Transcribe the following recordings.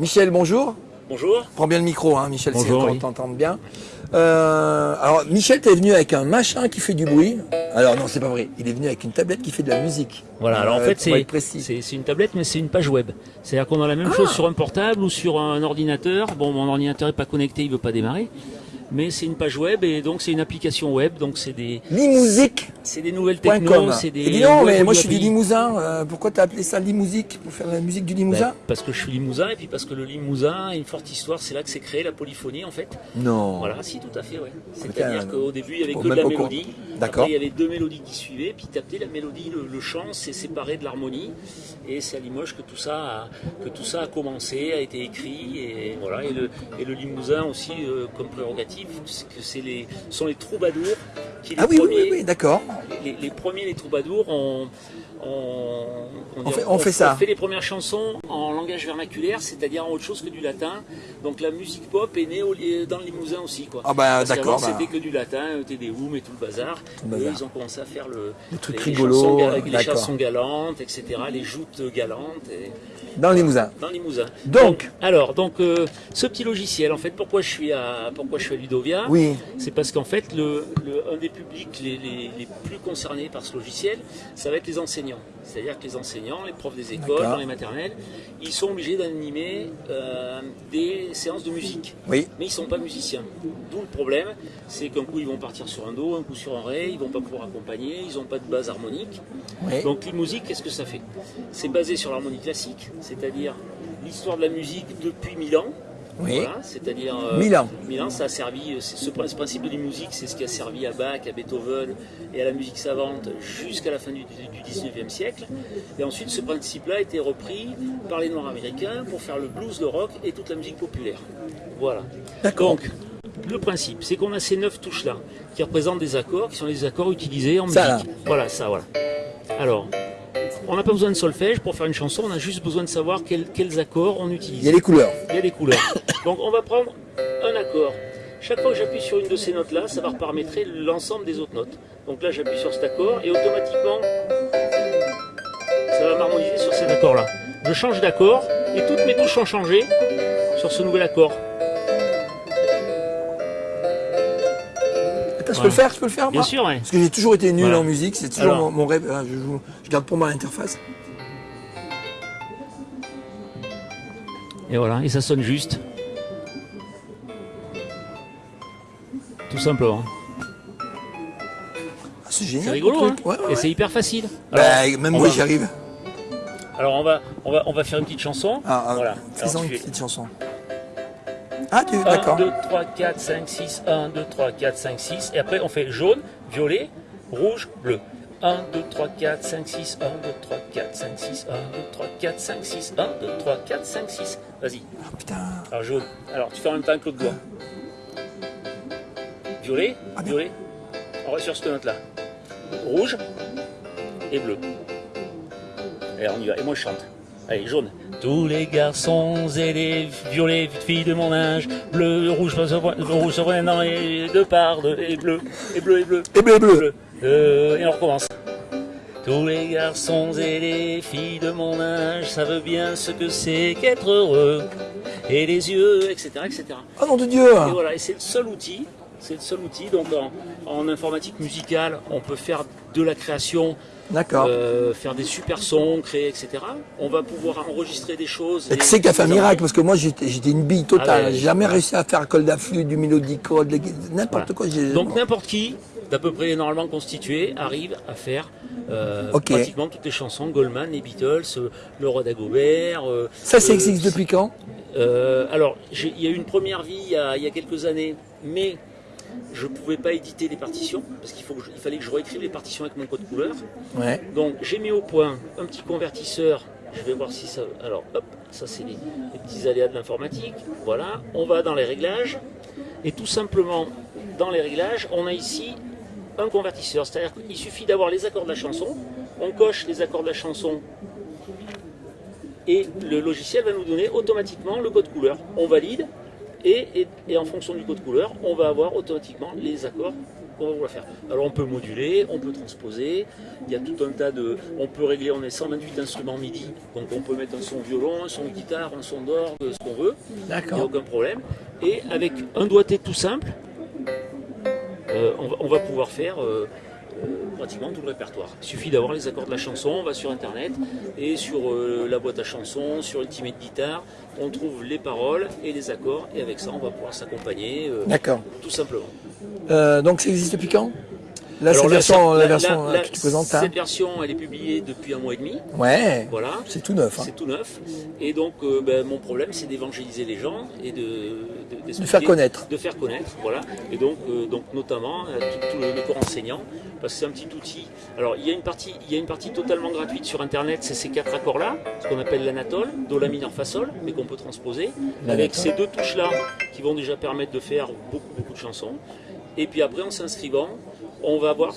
Michel, bonjour. Bonjour. Prends bien le micro, hein, Michel, c'est Bonjour, qu'on oui. t'entende bien. Euh, alors, Michel, t'es venu avec un machin qui fait du bruit. Alors, non, c'est pas vrai. Il est venu avec une tablette qui fait de la musique. Voilà, alors en Euh, fait, c'est une tablette, mais c'est une page web. C'est-à-dire qu'on a la même chose sur un portable ou sur un ordinateur. Bon, mon ordinateur est pas connecté, il veut pas démarrer. Mais c'est une page web et donc c'est une application web. Donc c'est des, Limousique.com. c'est des nouvelles techno, c'est des. Et dis non, mais moi je suis du. Limousin. euh, pourquoi t'as appelé ça Limousique Pour faire la musique du Limousin? Ben, Parce que je suis limousin et puis parce que le limousin a une forte histoire. C'est là que s'est créée la polyphonie en fait. Non. Voilà, si tout à fait, ouais. Putain, C'est-à-dire qu'au début, il y avait que de la mélodie. D'accord. Après, il y avait deux mélodies qui suivaient, puis tapé la mélodie, le, le chant, c'est séparé de l'harmonie. Et c'est à Limoges que tout ça a, que tout ça a commencé, a été écrit, et voilà. Et le, et le Limousin aussi, euh, comme prérogative, c'est que c'est les, sont les troubadours qui les Ah oui, oui, oui, oui, d'accord. Les, premiers, les troubadours, ont, On fait- on fait ça. fait les premières chansons en langage vernaculaire, c'est-à-dire en autre chose que du latin. Donc la musique pop est née au- dans le Limousin aussi, quoi. Ah bah, d'accord, bah. C'était que du latin, euh, Tédéum et tout le bazar. le Eux, bazar. ils ont commencé à faire le, Les trucs les rigolos, chansons les chansons galantes, etc., les joutes galantes. Et, Dans le Limousin. dans le Limousin. Donc. alors, donc, euh, ce petit logiciel, en fait, pourquoi je suis à, pourquoi je suis à Ludovia Oui. C'est parce qu'en fait, le, le- un des publics les, les- les plus concernés par ce logiciel, ça va être les enseignants. C'est-à-dire que les enseignants, les profs des écoles, dans les maternelles, ils sont obligés d'animer euh, des séances de musique. Oui. Mais ils ne sont pas musiciens. D'où le problème, c'est qu'un coup ils vont partir sur un do, un coup sur un ré, ils vont pas pouvoir accompagner, ils n'ont pas de base harmonique. Oui. Donc les musiques, qu'est-ce que ça fait? C'est basé sur l'harmonie classique, c'est-à-dire l'histoire de la musique depuis mille ans. Oui. Voilà, c'est-à-dire euh. Mille ans, ça a servi. c'est- Ce, ce principe de la musique, c'est ce qui a servi à Bach, à Beethoven et à la musique savante jusqu'à la fin du, du 19e siècle. Et ensuite, ce principe-là a été repris par les Noirs américains pour faire le blues, le rock et toute la musique populaire. Voilà. D'accord. Donc, le principe, c'est qu'on a ces neuf touches-là qui représentent des accords, qui sont les accords utilisés en Ça, musique. Voilà, ça, voilà. Alors, on n'a pas besoin de solfège pour faire une chanson, on a juste besoin de savoir quels, quels accords on utilise. Il y a les couleurs. Il y a des couleurs. Donc, on va prendre un accord. Chaque fois que j'appuie sur une de ces notes-là, ça va reparamétrer l'ensemble des autres notes. Donc là, j'appuie sur cet accord et automatiquement, ça va m'harmoniser sur cet accord-là. Je change d'accord et toutes mes touches ont changé sur ce nouvel accord. Je peux le faire, je peux le faire Bien moi sûr, ouais. Parce que j'ai toujours été nul Voilà. en musique, c'est toujours Alors. mon, mon rêve. Je, joue- je garde pour moi l'interface. Et voilà, et ça sonne juste. Tout simplement. Ah, c'est génial. C'est rigolo, hein truc. Ouais, ouais, Et ouais. c'est hyper facile. Bah, même moi va- j'y arrive. Alors on va, on va, on va faire une petite chanson. Ah, ah, voilà. Fais-en Alors, une petite chanson. Ah, tu 1, d'accord. 2, 3, 4, 5, 6, 1, 2, 3, 4, 5, 6. Et après, on fait jaune, violet, rouge, bleu. 1, 2, 3, 4, 5, 6, 1, 2, 3, 4, 5, 6, 1, 2, 3, 4, 5, 6, 1, 2, 3, 4, 5, 6. Vas-y. Ah, putain. Alors jaune. Alors tu fais en même temps que l'autre doigt. Violet, Ah, violet. On reste sur cette note-là. Rouge et bleu. Et on y va. Et moi je chante. Allez, jaune. Tous les garçons et les violets filles de mon âge, bleu, rouge, rouge, surprenant et de part, et bleu, et bleu, et bleu. Et bleu, bleu. Bleu. Euh, et on recommence. Tous les garçons et les filles de mon âge savent bien ce que c'est qu'être heureux. Et les yeux, etc. etc. Oh nom de Dieu. Et voilà, et c'est le seul outil. C'est le seul outil. Donc en, en informatique musicale, on peut faire de la création, euh, faire des super sons, créer, etc. On va pouvoir enregistrer des choses. Fait un des miracle parce que moi j'étais une bille totale. Ah ouais. J'ai jamais réussi à faire un col d'afflux, du mélodico, de- n'importe Voilà. quoi. Donc n'importe qui, d'à peu près normalement constitué, arrive à faire euh, pratiquement toutes les chansons, Goldman, les Beatles, euh, le roi d'Agobert. euh, Ça, ça existe depuis quand? Alors, il y a eu une première vie il y a, il y a quelques années, mais je ne pouvais pas éditer les partitions, parce qu'il il fallait que je réécrive les partitions avec mon code couleur. Ouais. Donc j'ai mis au point un petit convertisseur. Je vais voir si ça. Alors hop, ça c'est les, les petits aléas de l'informatique. Voilà, on va dans les réglages. Et tout simplement, dans les réglages, on a ici un convertisseur. C'est-à-dire qu'il suffit d'avoir les accords de la chanson. On coche les accords de la chanson. Et le logiciel va nous donner automatiquement le code couleur. On valide. Et, et- et en fonction du code couleur, on va avoir automatiquement les accords qu'on va vouloir faire. Alors on peut moduler, on peut transposer, il y a tout un tas de... On peut régler, on est 128 instruments MIDI, donc on peut mettre un son violon, un son guitare, un son d'orgue, ce qu'on veut, il n'y a aucun problème. Et avec un doigté tout simple, euh, on, va, on va pouvoir faire euh, pratiquement tout le répertoire. Il suffit d'avoir les accords de la chanson, on va sur internet et sur euh, la boîte à chansons, sur Ultimate Guitar, on trouve les paroles et les accords et avec ça on va pouvoir s'accompagner euh, D'accord. tout simplement. Euh, donc ça existe depuis quand? Là, c'est la version, la version euh, que tu présentes là Cette version elle est publiée depuis un mois et demi. Ouais. Voilà. C'est tout neuf. hein. C'est tout neuf. Et donc, euh, ben, mon problème, c'est d'évangéliser les gens et de, de, faire connaître. De faire connaître, voilà. Et donc, euh, donc notamment, tout, tout le, le corps enseignant, parce que c'est un petit outil. Alors, il y, a une partie, il y a une partie totalement gratuite sur Internet, c'est ces quatre accords-là, ce qu'on appelle l'anatole, do, la mineur, fa, sol, mais qu'on peut transposer, avec ces deux touches-là qui vont déjà permettre de faire beaucoup, beaucoup de chansons. Et puis après, en s'inscrivant, on va avoir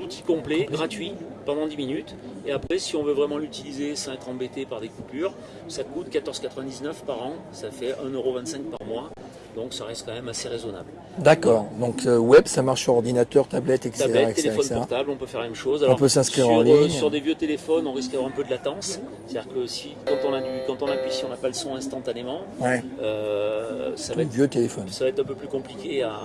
l'outil complet, gratuit, pendant 10 minutes. Et après, si on veut vraiment l'utiliser sans être embêté par des coupures, ça coûte 14,99 par an. Ça fait 1,25€ par mois. Donc ça reste quand même assez raisonnable. D'accord. Donc euh, web, ça marche sur ordinateur, tablette, etc. Tablette, etc., téléphone etc. portable, on peut faire la même chose. On peut s'inscrire sur, en euh, ligne. sur des vieux téléphones, on risque d'avoir un peu de latence. C'est-à-dire que si, quand on, a du, quand on appuie, si on n'a pas le son instantanément, Ouais. euh, ça, va être, vieux téléphone. ça va être un peu plus compliqué à...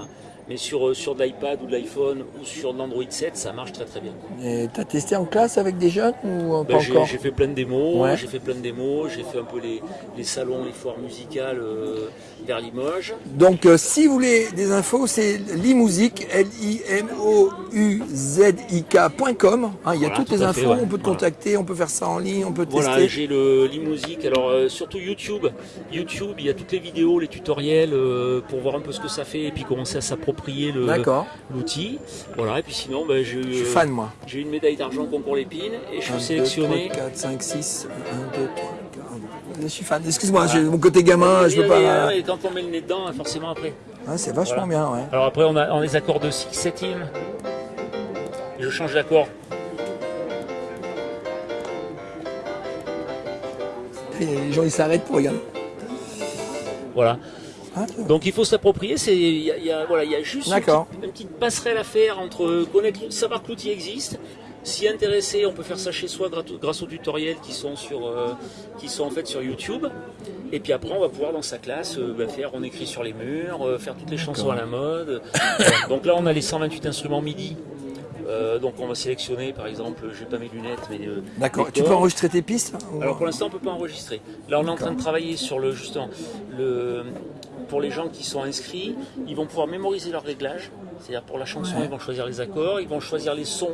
Mais sur, euh, sur de l'iPad ou de l'iPhone ou sur de l'Android 7, ça marche très très bien. Et t'as testé en classe avec des jeunes ou Ben, pas j'ai, encore j'ai fait plein de démos, Ouais. j'ai fait plein de démos, j'ai fait un peu les, les salons, les foires musicales euh, vers Limoges. Donc, euh, si vous voulez des infos, c'est limusic, L-I-M-O-U-Z-I-K.com. Hein, il y a Voilà, toutes tout les infos, fait, ouais. on peut te Voilà. contacter, on peut faire ça en ligne, on peut Voilà, tester. j'ai le l'e-musique. Alors euh, surtout YouTube, YouTube, il y a toutes les vidéos, les tutoriels pour voir un peu ce que ça fait et puis commencer à s'approprier D'accord, l'outil. Voilà, et puis sinon, ben, j'ai je suis eu, fan moi. j'ai une médaille d'argent concours Lépine et je 1, suis 2, sélectionné. 3, 4, 5, 6, 1, 2, 3, 4, Je suis fan. Excuse-moi, j'ai mon côté gamin, je peux pas. et quand on met le nez dedans, forcément après. Ah, c'est vachement bien, ouais. Alors après, on a, on a les accords de 6 septième. Je change d'accord. Les gens ils s'arrêtent pour regarder. Voilà. Donc il faut s'approprier, c'est il y a, il y a- voilà, il y a juste une petite, une petite passerelle à faire entre connaître, savoir que l'outil existe. S'y intéresser, on peut faire ça chez soi grâce, aux tutoriels qui sont sur, euh, qui sont en fait sur YouTube. Et puis après, on va pouvoir dans sa classe euh, bah, faire, on écrit sur les murs, euh, faire toutes les chansons à la mode. Donc là, on a les 128 instruments MIDI. Euh, donc on va sélectionner, par exemple, j'ai pas mes lunettes, mais euh, D'accord. Tu peux enregistrer tes pistes ou- Alors pour l'instant, on peut pas enregistrer. Là, on est en train de travailler sur le justement le pour les gens qui sont inscrits, ils vont pouvoir mémoriser leurs réglages. C'est-à-dire pour la chanson, ils vont choisir les accords, ils vont choisir les sons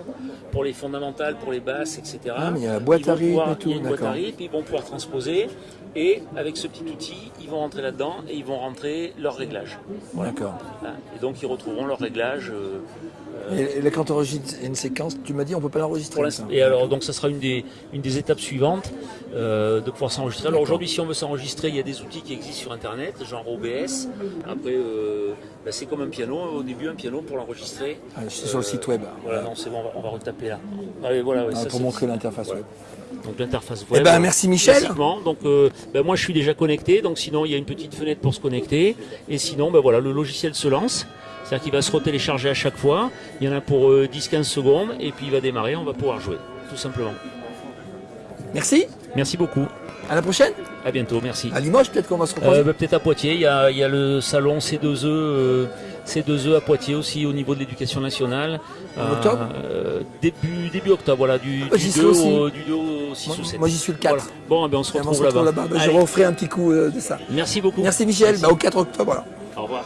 pour les fondamentales, pour les basses, etc. Ah, mais il y a la boîte à rythme et tout, Il y a une boîte à rythme, ils vont pouvoir transposer. Et avec ce petit outil, ils vont rentrer là-dedans et ils vont rentrer leurs réglages. D'accord. Voilà. Et donc ils retrouveront leurs réglages. euh, Et, et là, quand tu enregistres une séquence, tu m'as dit on peut pas l'enregistrer. Et alors, donc, ça sera une des, une des étapes suivantes euh, de pouvoir s'enregistrer. Alors aujourd'hui, si on veut s'enregistrer, il y a des outils qui existent sur Internet, genre OBS. Après, euh, bah, c'est comme un piano. Au début, un piano pour l'enregistrer. Ah, suis sur le site web. Voilà, non, c'est bon, on va, on va retaper là. Allez, voilà, ouais, Ah, ça, pour c'est- montrer l'interface voilà. web. Donc l'interface Eh web. ben, merci, Michel. Donc euh, ben, moi je suis déjà connecté, donc sinon il y a une petite fenêtre pour se connecter. Et sinon ben voilà, le logiciel se lance. C'est-à-dire qu'il va se retélécharger à chaque fois. Il y en a pour euh, 10-15 secondes et puis il va démarrer, on va pouvoir jouer, tout simplement. Merci. Merci beaucoup. À la prochaine. À bientôt, merci. À Limoges, peut-être qu'on va se. Euh, bah, Peut-être à Poitiers, il y, a, il y a le salon C2E, euh, C2E à Poitiers aussi au niveau de l'éducation nationale. En octobre euh, début, début octobre, voilà, du, Ah, du, j'y 2 serai aussi. au, du 2 au 6 moi, ou 7. moi, j'y suis le 4. Voilà. Bon, eh ben, on se Et on se retrouve là-bas. Bah, je referai un petit coup euh, de ça. Merci beaucoup. Merci Michel. Merci. Bah, au 4 octobre. alors. Au revoir.